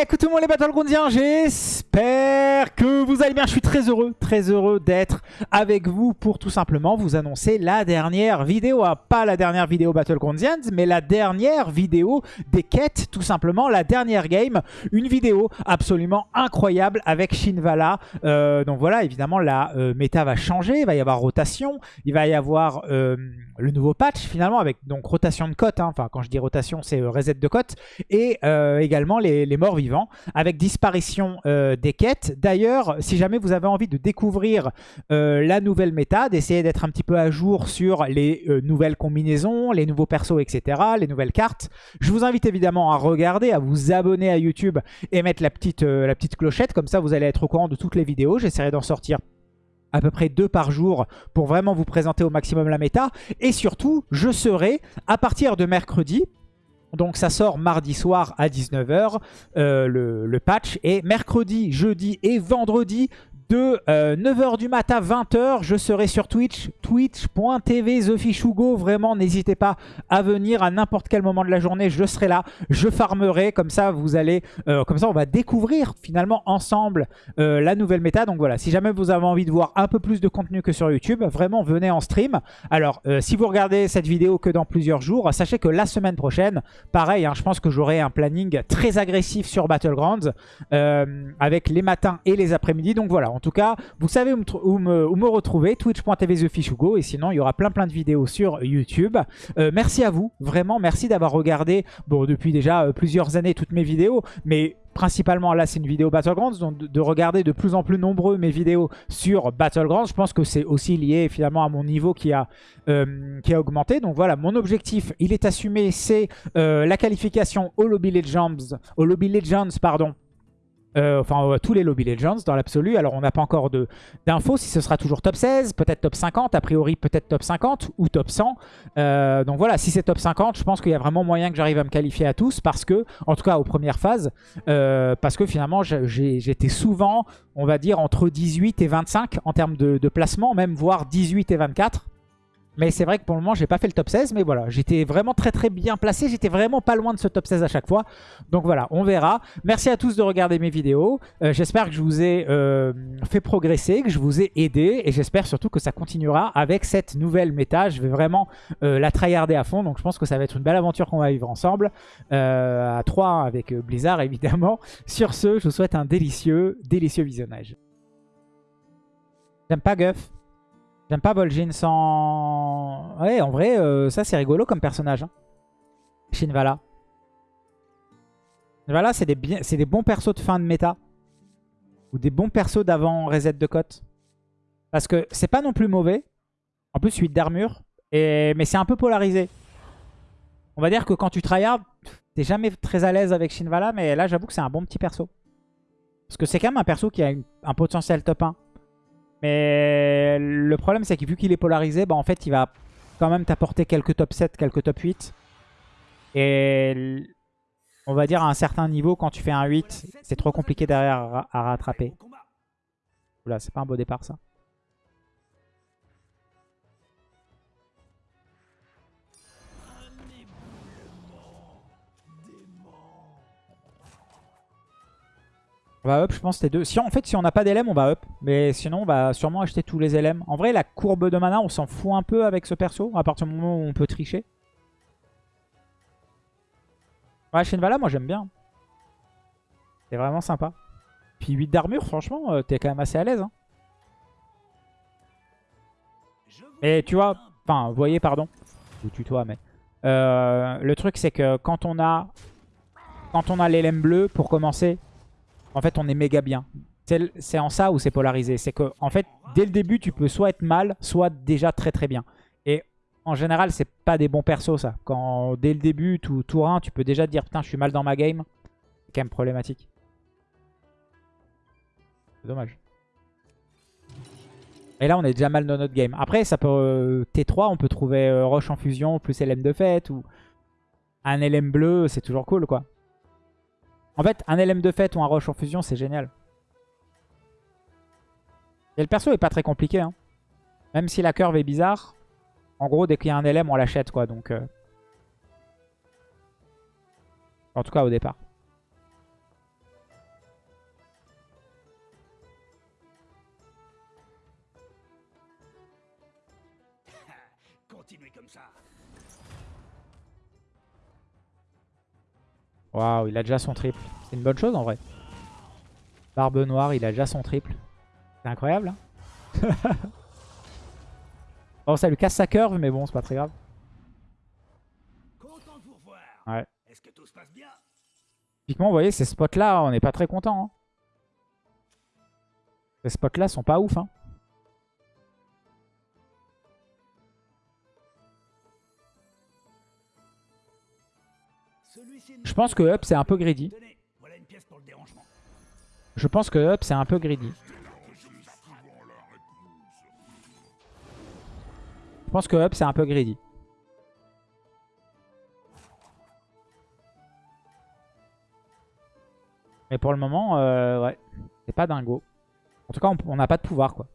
Écoute tout le monde les Battlegroundiens, j'espère que vous allez bien. Je suis très heureux, très heureux d'être avec vous pour tout simplement vous annoncer la dernière vidéo. Ah, pas la dernière vidéo Battlegroundians, mais la dernière vidéo des quêtes, tout simplement. La dernière game, une vidéo absolument incroyable avec Shinvala. Euh, donc voilà, évidemment, la euh, méta va changer, il va y avoir rotation, il va y avoir euh, le nouveau patch finalement avec donc rotation de cote. Hein. Enfin, quand je dis rotation, c'est reset de cote. Et également les, morts vivants avec disparition euh, des quêtes. D'ailleurs, si jamais vous avez envie de découvrir euh, la nouvelle méta, d'essayer d'être un petit peu à jour sur les euh, nouvelles combinaisons, les nouveaux persos, etc., les nouvelles cartes, je vous invite évidemment à regarder, à vous abonner à YouTube et mettre la petite, la petite clochette. Comme ça, vous allez être au courant de toutes les vidéos. J'essaierai d'en sortir à peu près deux par jour pour vraiment vous présenter au maximum la méta. Et surtout, je serai à partir de mercredi, donc ça sort mardi soir à 19h, euh, le, le, patch. Et mercredi, jeudi et vendredi, de 9h euh, du matin à 20h, je serai sur Twitch, twitch.tv TheFishugo. Vraiment, n'hésitez pas à venir à n'importe quel moment de la journée. Je serai là, je farmerai. Comme ça, vous allez, euh, comme ça, on va découvrir finalement ensemble euh, la nouvelle méta. Donc voilà, si jamais vous avez envie de voir un peu plus de contenu que sur YouTube, vraiment, venez en stream. Alors, si vous regardez cette vidéo que dans plusieurs jours, sachez que la semaine prochaine, pareil, hein, je pense que j'aurai un planning très agressif sur Battlegrounds avec les matins et les après-midi. Donc voilà, en tout cas, vous savez où me, retrouver, twitch.tv TheFishugo. Et sinon, il y aura plein plein de vidéos sur YouTube. Euh, merci à vous, vraiment, merci d'avoir regardé, bon, depuis déjà euh, plusieurs années, toutes mes vidéos. Mais principalement là c'est une vidéo Battlegrounds, donc de, regarder de plus en plus nombreux mes vidéos sur Battlegrounds, je pense que c'est aussi lié finalement à mon niveau qui a, euh, qui a augmenté. Donc voilà, mon objectif, il est assumé, c'est la qualification au Lobby Legends, au Lobby Legends pardon, euh, enfin tous les Lobby Legends dans l'absolu. Alors on n'a pas encore d'infos si ce sera toujours top 16, peut-être top 50, a priori peut-être top 50 ou top 100. Euh, donc voilà, si c'est top 50, je pense qu'il y a vraiment moyen que j'arrive à me qualifier à tous parce que, en tout cas aux premières phases, euh, parce que finalement j'étais souvent, on va dire, entre 18 et 25 en termes de, de placement, même voire 18 et 24. Mais c'est vrai que pour le moment, j'ai pas fait le top 16. Mais voilà, j'étais vraiment très très bien placé. J'étais vraiment pas loin de ce top 16 à chaque fois. Donc voilà, on verra. Merci à tous de regarder mes vidéos. Euh, j'espère que je vous ai euh, fait progresser, que je vous ai aidé. Et j'espère surtout que ça continuera avec cette nouvelle méta. Je vais vraiment euh, la tryharder à fond. Donc je pense que ça va être une belle aventure qu'on va vivre ensemble. à 3 avec Blizzard évidemment. Sur ce, je vous souhaite un délicieux, délicieux visionnage. J'aime pas Guff. J'aime pas Vol'jin sans... Ouais, en vrai, euh, ça c'est rigolo comme personnage. Hein. Shinvala. Shinvala, c'est des, des bons persos de fin de méta. Ou des bons persos d'avant reset de cote. Parce que c'est pas non plus mauvais. En plus, 8 d'armure. Mais c'est un peu polarisé. On va dire que quand tu tryhard, t'es jamais très à l'aise avec Shinvala. Mais là, j'avoue que c'est un bon petit perso. Parce que c'est quand même un perso qui a un potentiel top 1. Mais le problème, c'est que vu qu'il est polarisé, bah, en fait, il va quand même t'apporter quelques top 7, quelques top 8. Et on va dire à un certain niveau, quand tu fais un 8, c'est trop compliqué derrière à rattraper. Oula, c'est pas un beau départ ça. On va up, je pense, les deux. Si, en fait, si on n'a pas d'LM, on va up. Mais sinon, on va sûrement acheter tous les LM. En vrai, la courbe de mana, on s'en fout un peu avec ce perso. À partir du moment où on peut tricher. Ouais, Shenvala, moi, j'aime bien. C'est vraiment sympa. Puis 8 d'armure, franchement, euh, t'es quand même assez à l'aise. Hein. Et tu vois, enfin, vous voyez, pardon. Je tutoie, mais... Euh, le truc, c'est que quand on a... Quand on a l'LM bleu, pour commencer, en fait, on est méga bien. C'est en ça où c'est polarisé. C'est que, en fait, dès le début, tu peux soit être mal, soit déjà très très bien. Et en général, c'est pas des bons persos, ça. Quand dès le début, tout, tour 1, tu peux déjà dire, putain, je suis mal dans ma game. C'est quand même problématique. C'est dommage. Et là, on est déjà mal dans notre game. Après, ça peut euh, T3, on peut trouver euh, Roche en fusion plus LM de fête ou un LM bleu, c'est toujours cool, quoi. En fait, un LM de fête ou un Roche en fusion, c'est génial. Et le perso est pas très compliqué. Hein. Même si la curve est bizarre. En gros, dès qu'il y a un LM, on l'achète. quoi. Donc, euh. En tout cas, au départ. Waouh, il a déjà son triple. C'est une bonne chose en vrai. Barbe noire, il a déjà son triple. C'est incroyable. Hein bon, ça lui casse sa curve, mais bon, c'est pas très grave. Ouais. Typiquement, vous voyez, ces spots-là, on n'est pas très content. Hein. Ces spots-là sont pas ouf. Hein. Je pense que up c'est un peu greedy. Je pense que up c'est un peu greedy. Je pense que up c'est un peu greedy. Mais pour le moment, euh, ouais, c'est pas dingo. En tout cas, on n'a pas de pouvoir, quoi.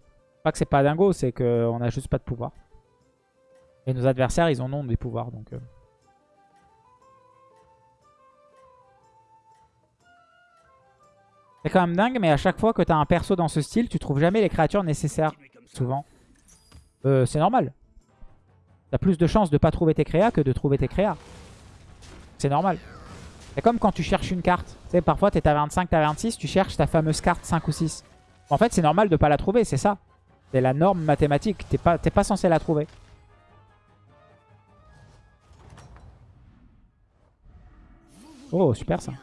Pas que c'est pas dingo, c'est qu'on a juste pas de pouvoir. Et nos adversaires, ils en ont des pouvoirs, donc... Euh. C'est quand même dingue, mais à chaque fois que tu as un perso dans ce style, tu trouves jamais les créatures nécessaires, souvent. Euh, c'est normal. Tu as plus de chances de pas trouver tes créas que de trouver tes créas. C'est normal. C'est comme quand tu cherches une carte. Tu sais, parfois tu es à 25, tu à 26, tu cherches ta fameuse carte 5 ou 6. En fait, c'est normal de pas la trouver, c'est ça. C'est la norme mathématique. T'es pas, pas censé la trouver. Oh, super ça.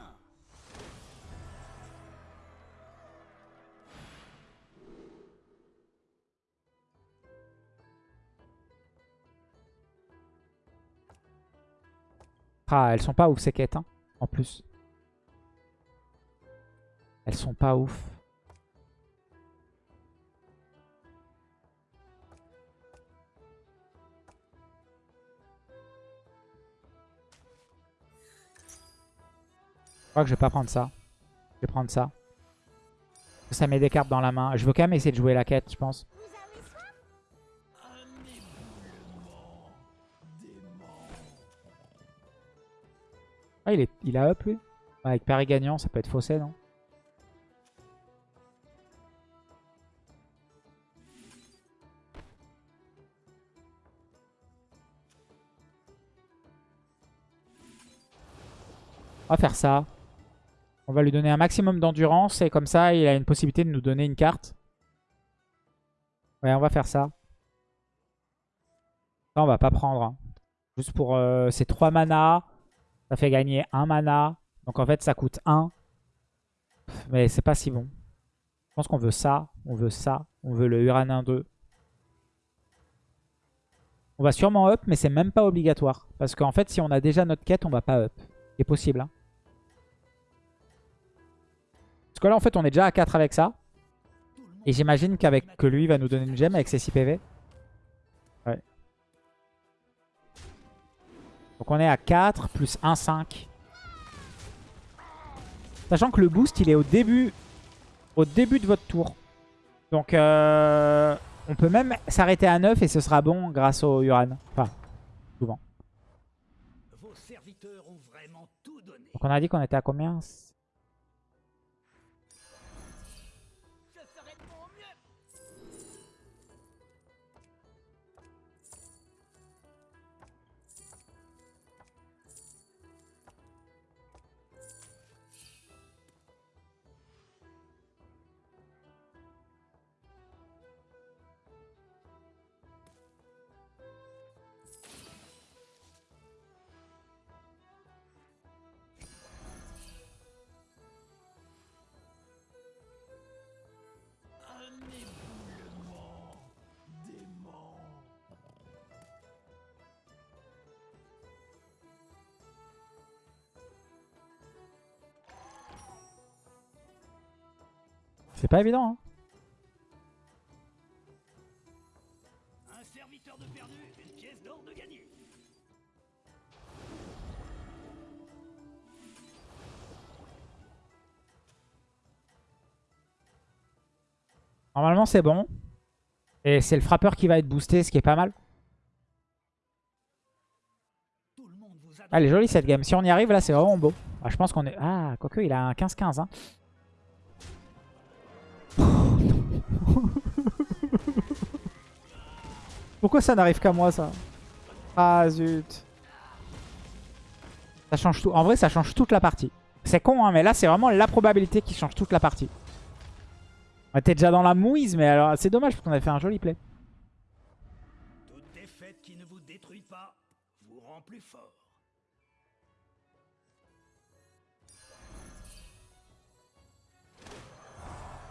Elles sont pas ouf ces quêtes, hein, en plus. Elles sont pas ouf. Je crois que je vais pas prendre ça. Je vais prendre ça. Ça met des cartes dans la main. Je veux quand même essayer de jouer la quête, je pense. Ah, il, est, il a up, lui Avec Paris gagnant, ça peut être faussé, non? On va faire ça. On va lui donner un maximum d'endurance et comme ça, il a une possibilité de nous donner une carte. Ouais, on va faire ça. Ça, on va pas prendre. Hein. Juste pour euh, ces 3 manas. Ça fait gagner un mana. Donc en fait, ça coûte 1. Mais c'est pas si bon. Je pense qu'on veut ça. On veut ça. On veut le Uranin 2. On va sûrement up, mais c'est même pas obligatoire. Parce qu'en fait, si on a déjà notre quête, on va pas up. C'est possible. Hein. Parce que là, en fait, on est déjà à 4 avec ça. Et j'imagine qu'avec que lui va nous donner une gemme avec ses 6 PV. Donc on est à 4 plus 1, 5. Sachant que le boost, il est au début, au début de votre tour. Donc euh, on peut même s'arrêter à 9 et ce sera bon grâce au Uran. Enfin, souvent. Donc on a dit qu'on était à combien? C'est pas évident. Hein. Un serviteur de perdu, une pièce d'or de gagné. Normalement c'est bon. Et c'est le frappeur qui va être boosté, ce qui est pas mal. Elle est jolie cette game. Si on y arrive là, c'est vraiment beau. Ah, je pense qu'on est... Ah, quoique, il a un 15-15. Hein. Pourquoi ça n'arrive qu'à moi ça Ah zut. Ça change tout. En vrai, ça change toute la partie. C'est con, hein, mais là, c'est vraiment la probabilité qui change toute la partie. On était déjà dans la mouise, mais alors c'est dommage parce qu'on avait fait un joli play. Toute défaite qui ne vous détruit pas vous rend plus fort.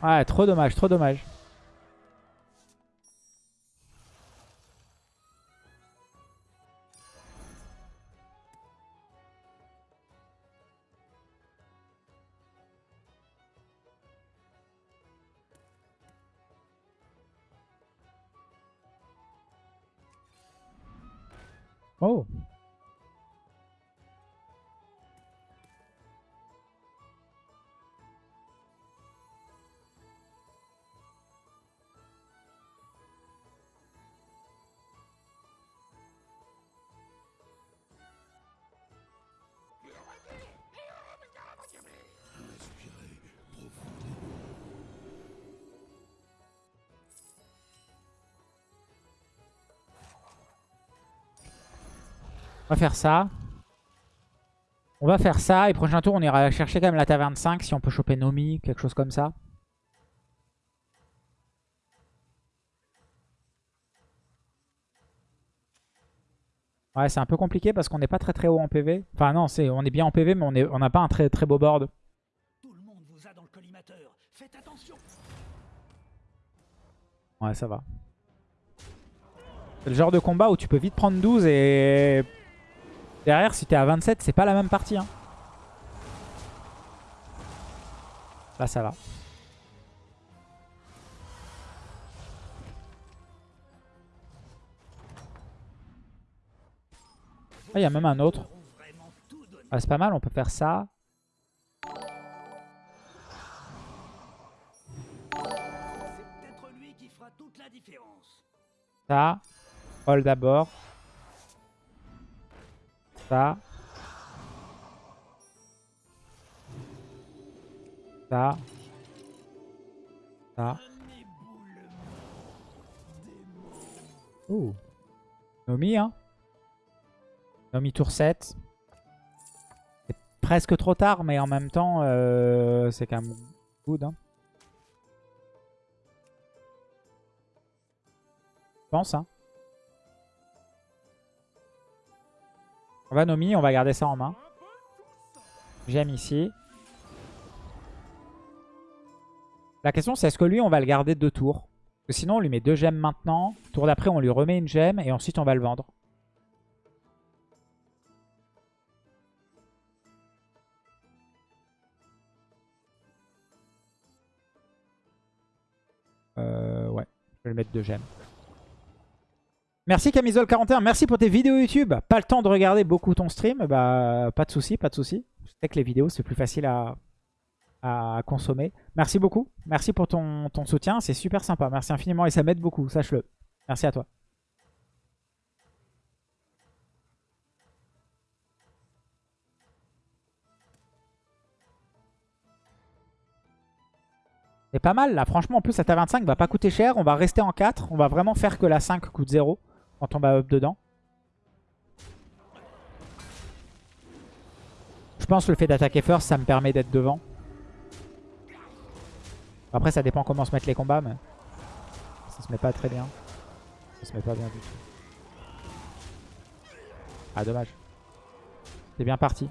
Ouais, trop dommage, trop dommage. Oh On va faire ça. On va faire ça. Et prochain tour, on ira chercher quand même la taverne 5 si on peut choper Nomi, quelque chose comme ça. Ouais, c'est un peu compliqué parce qu'on n'est pas très très haut en PV. Enfin non, c'est on est bien en PV, mais on n'a on pas un très très beau board. Tout le monde vous a dans le collimateur. Faites attention. Ouais, ça va. C'est le genre de combat où tu peux vite prendre 12 et... Derrière, si t'es à 27, c'est pas la même partie. Hein. Là, ça va. Ah, il y a même un autre. Ah, c'est pas mal, on peut faire ça. C'est peut-être lui Ça. Ça. Ça. Ouh. Nomi, hein. Nomi tour 7. C'est presque trop tard, mais en même temps, euh, c'est quand même good. Hein. Je pense, hein. On va Nomi, on va garder ça en main. J'aime ici. La question, c'est est-ce que lui, on va le garder deux tours? Sinon, on lui met deux gemmes maintenant. Tour d'après, on lui remet une gemme. Et ensuite, on va le vendre. Euh, ouais, je vais le mettre deux gemmes. Merci Camisole41, merci pour tes vidéos YouTube. Pas le temps de regarder beaucoup ton stream, bah pas de souci, pas de souci. Je sais que les vidéos c'est plus facile à, à consommer. Merci beaucoup, merci pour ton, ton soutien, c'est super sympa. Merci infiniment et ça m'aide beaucoup, sache-le. Merci à toi. C'est pas mal là, franchement en plus cette A25 va pas coûter cher, on va rester en 4, on va vraiment faire que la 5 coûte 0 quand on va up dedans. Je pense que le fait d'attaquer first ça me permet d'être devant. Après ça dépend comment se mettent les combats mais ça se met pas très bien. Ça se met pas bien du tout. Ah dommage. C'est bien parti.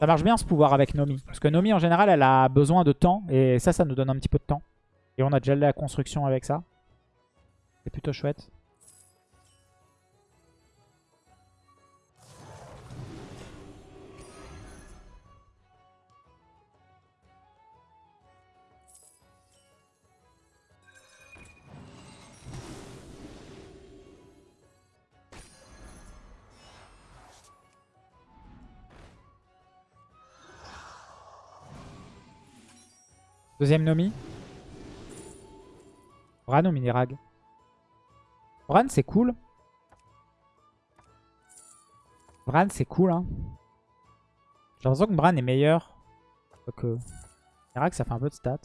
Ça marche bien ce pouvoir avec Nomi. Parce que Nomi en général elle a besoin de temps. Et ça, ça nous donne un petit peu de temps. Et on a déjà la construction avec ça. C'est plutôt chouette. Deuxième Nomi. Bran ou Minirag Bran c'est cool. Bran c'est cool hein. J'ai l'impression que Bran est meilleur que Irak, ça fait un peu de stats.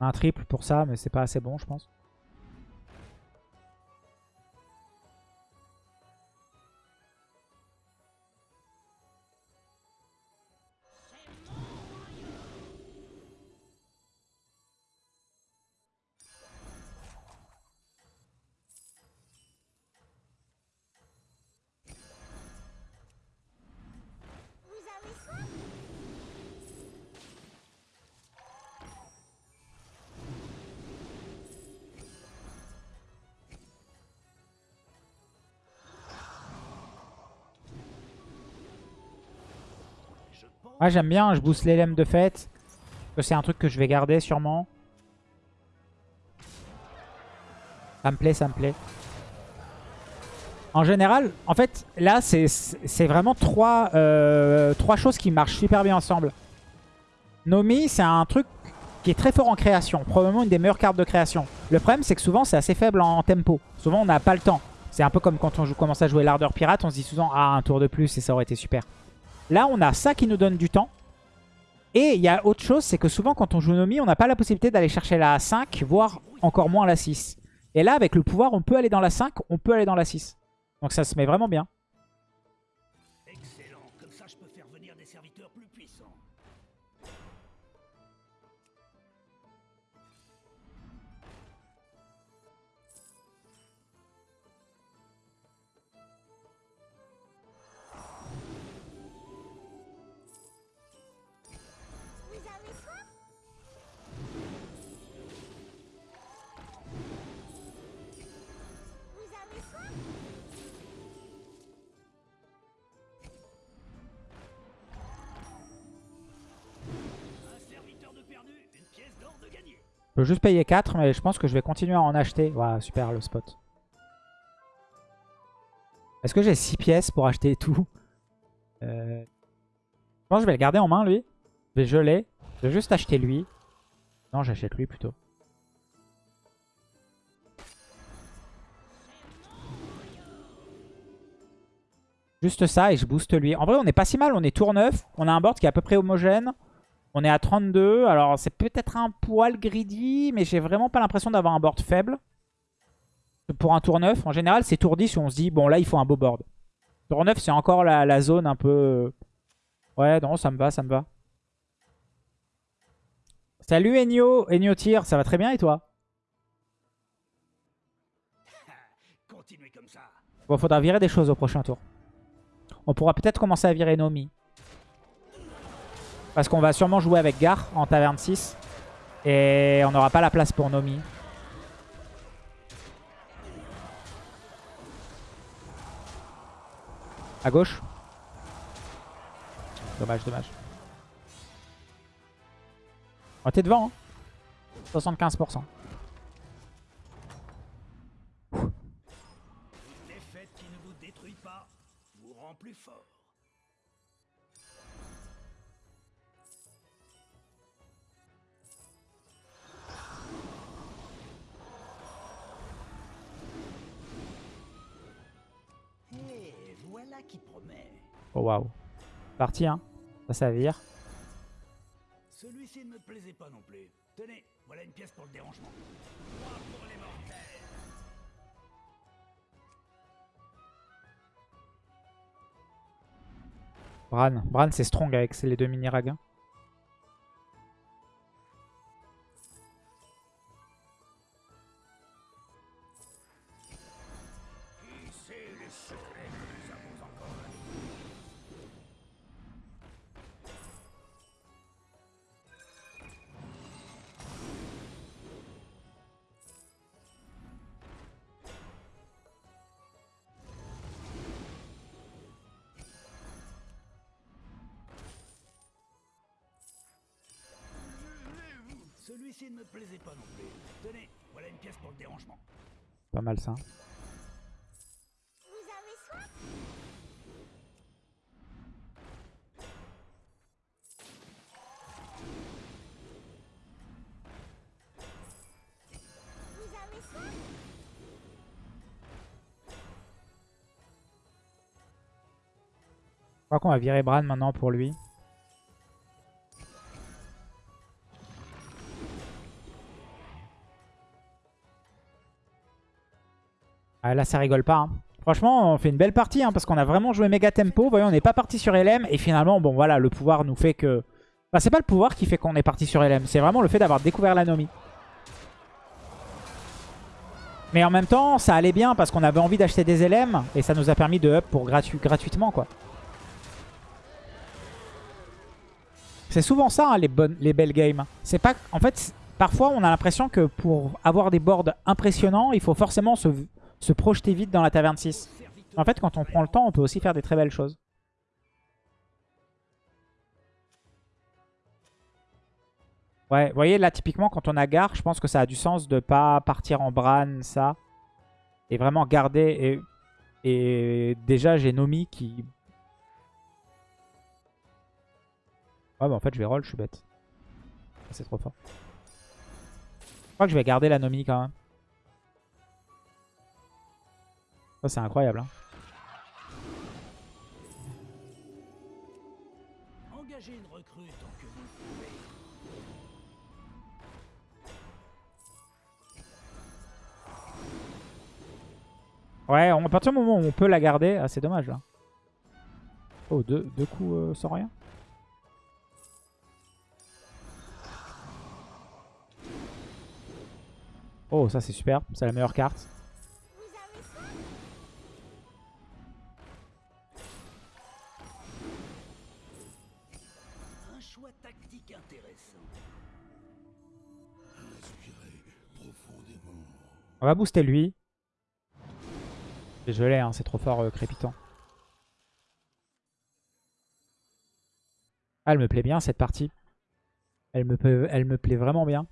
Un triple pour ça, mais c'est pas assez bon, je pense. Ah, j'aime bien, je booste les de fête. C'est un truc que je vais garder sûrement. Ça me plaît, ça me plaît. En général, en fait, là, c'est vraiment trois, euh, trois choses qui marchent super bien ensemble. Nomi, c'est un truc qui est très fort en création. Probablement une des meilleures cartes de création. Le problème, c'est que souvent, c'est assez faible en tempo. Souvent, on n'a pas le temps. C'est un peu comme quand on commence à jouer l'ardeur pirate, on se dit souvent « Ah, un tour de plus et ça aurait été super ». Là, on a ça qui nous donne du temps. Et il y a autre chose, c'est que souvent quand on joue Nomi, on n'a pas la possibilité d'aller chercher la 5, voire encore moins la 6. Et là, avec le pouvoir, on peut aller dans la 5, on peut aller dans la 6. Donc ça se met vraiment bien. Je peux juste payer 4, mais je pense que je vais continuer à en acheter. Waouh, super le spot. Est-ce que j'ai 6 pièces pour acheter tout? Euh... Je pense que je vais le garder en main, lui. Je vais geler. Je vais juste acheter lui. Non, j'achète lui plutôt. Juste ça et je booste lui. En vrai, on est pas si mal. On est tour 9. On a un board qui est à peu près homogène. On est à 32. Alors, c'est peut-être un poil greedy, mais j'ai vraiment pas l'impression d'avoir un board faible. Pour un tour 9, en général, c'est tour 10 où on se dit, bon, là, il faut un beau board. Tour 9, c'est encore la, zone un peu... Euh, ouais, non, ça me va, ça me va. Salut Enyo, Enyo Tire, ça va très bien et toi? Bon, faudra virer des choses au prochain tour. On pourra peut-être commencer à virer Nomi. Parce qu'on va sûrement jouer avec Gar en taverne 6. Et on n'aura pas la place pour Nomi. À gauche. Dommage, dommage. Oh, t'es devant. Hein 75%. Qui promet. Oh waouh. Parti hein. Ça, ça vire. Celui-ci ne me plaisait pas non plus. Tenez, voilà une pièce pour le dérangement. pour les mortels. Bran. Bran c'est strong avec les deux mini Celui-ci ne me plaisait pas non plus. Tenez, voilà une pièce pour le dérangement. Pas mal ça. Vous avez soif? Vous avez soif? Je crois qu'on va virer Bran maintenant pour lui. Ah, là, ça rigole pas. hein. Franchement, on fait une belle partie hein, parce qu'on a vraiment joué méga tempo. Vous voyez, on n'est pas parti sur LM et finalement, bon voilà, le pouvoir nous fait que... Enfin, c'est pas le pouvoir qui fait qu'on est parti sur LM, c'est vraiment le fait d'avoir découvert l'anomie. Mais en même temps, ça allait bien parce qu'on avait envie d'acheter des LM et ça nous a permis de up pour gratu gratuitement quoi. C'est souvent ça hein, les, bonnes, les belles games. C'est pas, en fait, parfois on a l'impression que pour avoir des boards impressionnants, il faut forcément se, se projeter vite dans la taverne 6. En fait, quand on prend le temps, on peut aussi faire des très belles choses. Ouais, vous voyez, là, typiquement, quand on a Gar, je pense que ça a du sens de pas partir en Bran, ça. Et vraiment garder... Et, déjà, j'ai Nomi qui... Ouais, bah en fait, je vais roll, je suis bête. C'est trop fort. Je crois que je vais garder la Nomi quand même. Ça, c'est incroyable. Hein. Engagez une recrue tant que vous pouvez. Ouais, on- à partir du moment où on peut la garder... Ah, c'est dommage, là. Oh, deux, deux coups euh, sans rien Oh, ça c'est super. C'est la meilleure carte. On va booster lui. Désolé, hein, c'est trop fort euh, crépitant. Ah, elle me plaît bien cette partie. Elle me, elle me plaît vraiment bien.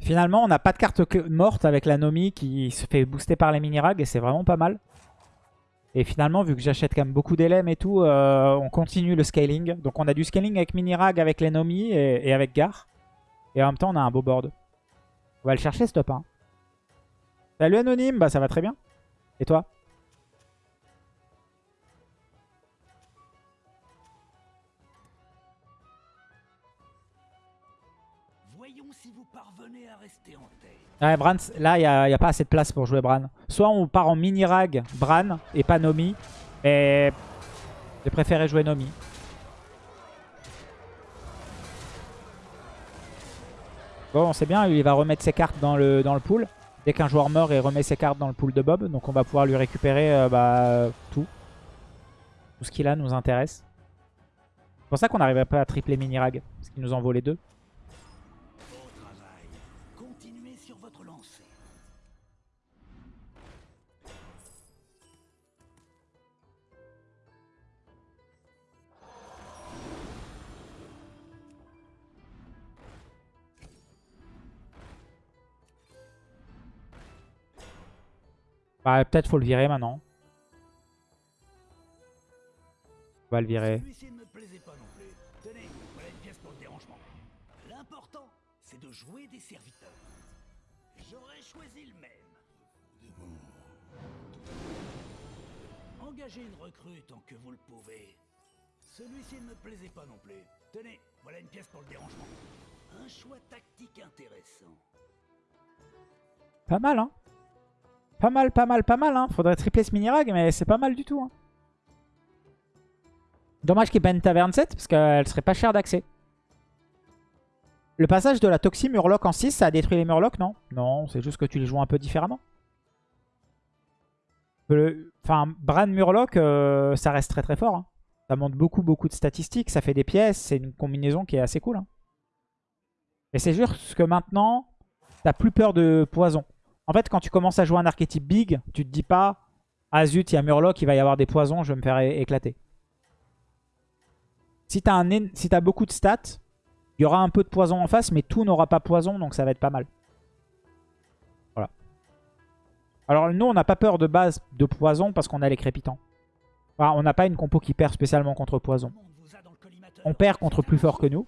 Finalement, on n'a pas de carte morte avec la Nomi qui se fait booster par les mini-rags et c'est vraiment pas mal. Et finalement, vu que j'achète quand même beaucoup d'LM et tout, euh, on continue le scaling. Donc on a du scaling avec mini-rag, avec les Nomi et, et avec Gar. Et en même temps, on a un beau board. On va le chercher ce top 1. Salut Anonyme, bah ça va très bien. Et toi? Voyons si vous parvenez à rester en tête. Ouais, Bran, là, il n'y a, a pas assez de place pour jouer Bran. Soit on part en mini-rag Bran et pas Nomi. Et j'ai préféré jouer Nomi. Bon, c'est bien, il va remettre ses cartes dans le, dans pool. Dès qu'un joueur meurt, il remet ses cartes dans le pool de Bob. Donc on va pouvoir lui récupérer euh, bah, tout. Tout ce qu'il a nous intéresse. C'est pour ça qu'on n'arriverait pas à tripler mini-rag. Parce qu'il nous en vaut les deux. Bah, peut-être faut le virer maintenant. On va le virer. L'important, c'est de jouer des serviteurs. J'aurais choisi le même. Engagez une recrue tant que vous le pouvez. Celui-ci ne me plaisait pas non plus. Tenez, voilà une pièce pour le dérangement. Un choix tactique intéressant. Pas mal, hein Pas mal, pas mal, pas mal, hein Faudrait tripler ce mini-rag, mais c'est pas mal du tout, hein. Dommage qu'il banne Taverne 7, parce qu'elle serait pas chère d'accès. Le passage de la Toxie Murloc en 6, ça a détruit les Murlocs, non? Non, c'est juste que tu les joues un peu différemment. Le- Enfin, Bran Murloc, euh, ça reste très très fort. hein. Ça monte beaucoup, beaucoup de statistiques, ça fait des pièces, c'est une combinaison qui est assez cool. Et c'est juste que maintenant, t'as plus peur de poison. En fait, quand tu commences à jouer un archétype big, tu te dis pas « Ah zut, il y a Murloc, il va y avoir des poisons, je vais me faire éclater. » Si t'as si beaucoup de stats, il y aura un peu de poison en face, mais tout n'aura pas poison, donc ça va être pas mal. Voilà. Alors nous, on n'a pas peur de base de poison parce qu'on a les crépitants. Enfin, on n'a pas une compo qui perd spécialement contre poison. On perd contre plus fort que nous.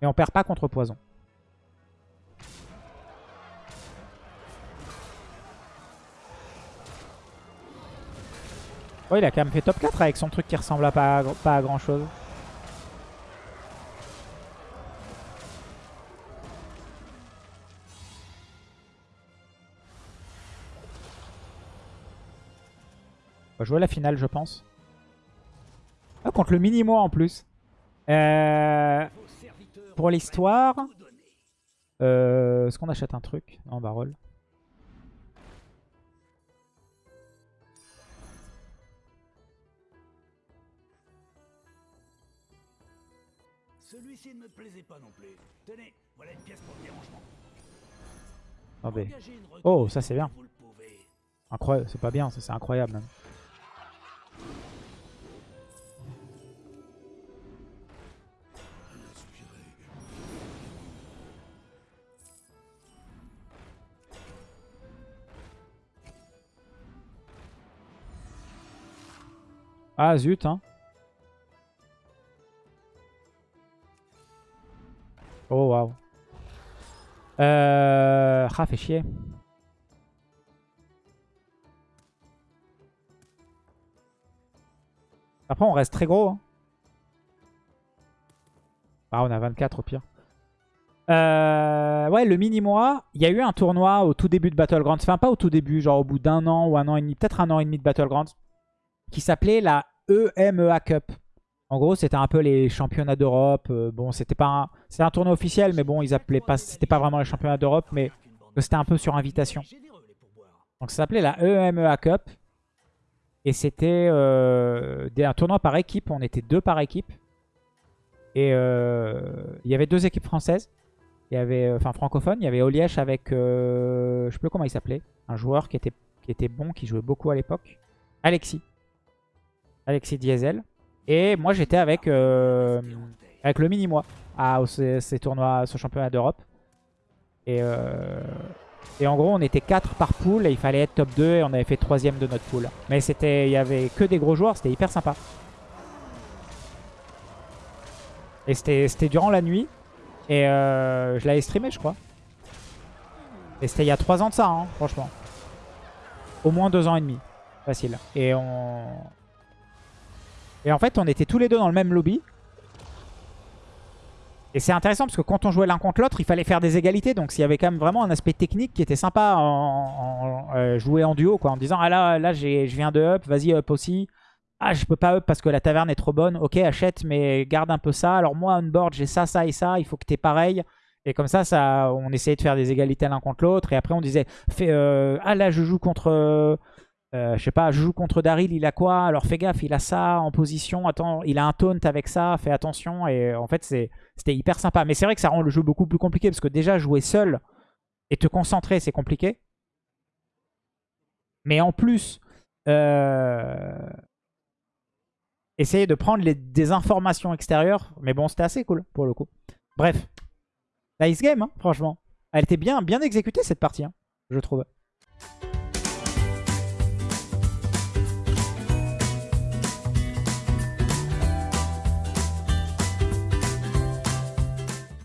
Mais on perd pas contre poison. Ouais, il a quand même fait top 4 avec son truc qui ressemble à pas, à grand chose. On va jouer la finale, je pense. Ah, contre le mini-moi en plus. Euh, pour l'histoire, euh, est-ce qu'on achète un truc Non, roll. Celui-ci ne me plaisait pas non plus. Tenez, voilà une pièce pour le dérangement. Engagez une recrue, Oh, ça, c'est bien. Incroyable, c'est pas bien, ça c'est incroyable même. Ah zut hein. Euh... Ah chier. Après on reste très gros. hein. Ah on a 24 au pire. Euh, ouais, le mini-mois, il y a eu un tournoi au tout début de Battlegrounds. Enfin, pas au tout début, genre au bout d'un an ou un an et demi, peut-être un an et demi de Battlegrounds, qui s'appelait la EMEA Cup. En gros, c'était un peu les championnats d'Europe. Euh, bon, c'était pas un, un tournoi officiel, mais bon, ils appelaient pas, c'était pas vraiment les championnats d'Europe, mais c'était un peu sur invitation. Donc ça s'appelait la EMEA Cup. Et c'était euh, un tournoi par équipe. On était deux par équipe. Et euh, il y avait deux équipes françaises. Il y avait, enfin francophones. Il y avait Olièche avec, euh, je sais plus comment il s'appelait, un joueur qui était, qui était bon, qui jouait beaucoup à l'époque. Alexis. Alexis Diesel. Et moi j'étais avec, euh, avec le mini-moi à au- ces, tournois, ce championnat d'Europe. Et, euh, et en gros, on était 4 par pool et il fallait être top 2 et on avait fait troisième de notre pool. Mais c'était, il y avait que des gros joueurs, c'était hyper sympa. Et c'était durant la nuit. Et euh, je l'avais streamé, je crois. Et c'était il y a 3 ans de ça, hein, franchement. Au moins 2 ans et demi. Facile. Et on... Et en fait, on était tous les deux dans le même lobby. Et c'est intéressant parce que quand on jouait l'un contre l'autre, il fallait faire des égalités. Donc s'il y avait quand même vraiment un aspect technique qui était sympa en, en- euh, jouer en duo, quoi, en disant ah là là je viens de up, vas-y up aussi. Ah je peux pas up parce que la taverne est trop bonne. Ok achète mais garde un peu ça. Alors moi on board j'ai ça ça et ça. Il faut que t'aies pareil. Et comme ça, ça, on essayait de faire des égalités l'un contre l'autre. Et après on disait euh, ah là je joue contre euh, euh, je sais pas, je joue contre Daryl, il a quoi? Alors fais gaffe, il a ça en position. Attends, il a un taunt avec ça, fais attention. Et en fait, c'était hyper sympa. Mais c'est vrai que ça rend le jeu beaucoup plus compliqué parce que déjà jouer seul et te concentrer, c'est compliqué. Mais en plus, euh, essayer de prendre des informations extérieures. Mais bon, c'était assez cool pour le coup. Bref, nice game, hein, franchement. Elle était bien, bien exécutée cette partie, hein, je trouve.